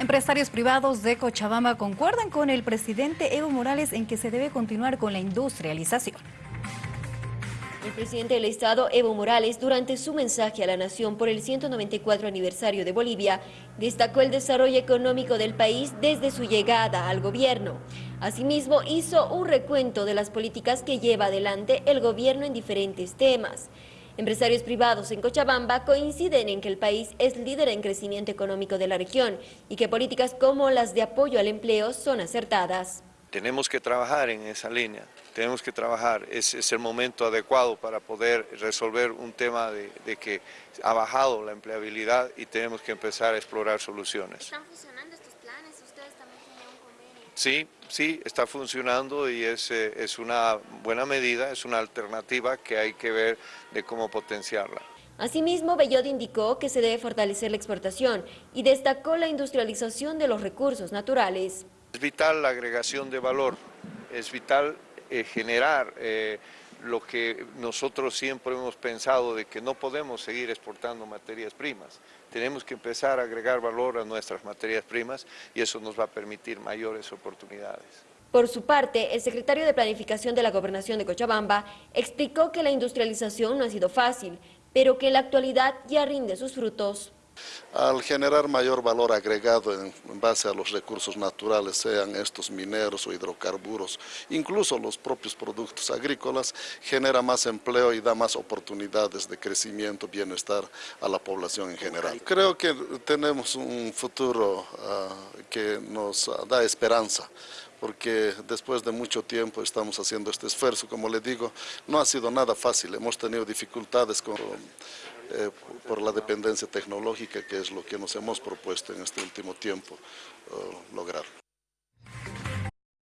Empresarios privados de Cochabamba concuerdan con el presidente Evo Morales en que se debe continuar con la industrialización. El presidente del Estado, Evo Morales, durante su mensaje a la nación por el 194 aniversario de Bolivia, destacó el desarrollo económico del país desde su llegada al gobierno. Asimismo, hizo un recuento de las políticas que lleva adelante el gobierno en diferentes temas. Empresarios privados en Cochabamba coinciden en que el país es líder en crecimiento económico de la región y que políticas como las de apoyo al empleo son acertadas. Tenemos que trabajar en esa línea, tenemos que trabajar, es, es el momento adecuado para poder resolver un tema de, de, que ha bajado la empleabilidad y tenemos que empezar a explorar soluciones. ¿Están funcionando estos planes? ¿Ustedes también tienen un convenio? Sí, sí, está funcionando y es, eh, es una buena medida, es una alternativa que hay que ver de cómo potenciarla. Asimismo, Bellot indicó que se debe fortalecer la exportación y destacó la industrialización de los recursos naturales. Es vital la agregación de valor, es vital eh, generar eh, lo que nosotros siempre hemos pensado de que no podemos seguir exportando materias primas. Tenemos que empezar a agregar valor a nuestras materias primas y eso nos va a permitir mayores oportunidades. Por su parte, el secretario de Planificación de la Gobernación de Cochabamba explicó que la industrialización no ha sido fácil, pero que en la actualidad ya rinde sus frutos. Al generar mayor valor agregado en, base a los recursos naturales, sean estos mineros o hidrocarburos, incluso los propios productos agrícolas, genera más empleo y da más oportunidades de crecimiento, bienestar a la población en general. Creo que tenemos un futuro uh, que nos da esperanza porque después de mucho tiempo estamos haciendo este esfuerzo. Como le digo, no ha sido nada fácil, hemos tenido dificultades con, eh, por la dependencia tecnológica, que es lo que nos hemos propuesto en este último tiempo uh, lograr.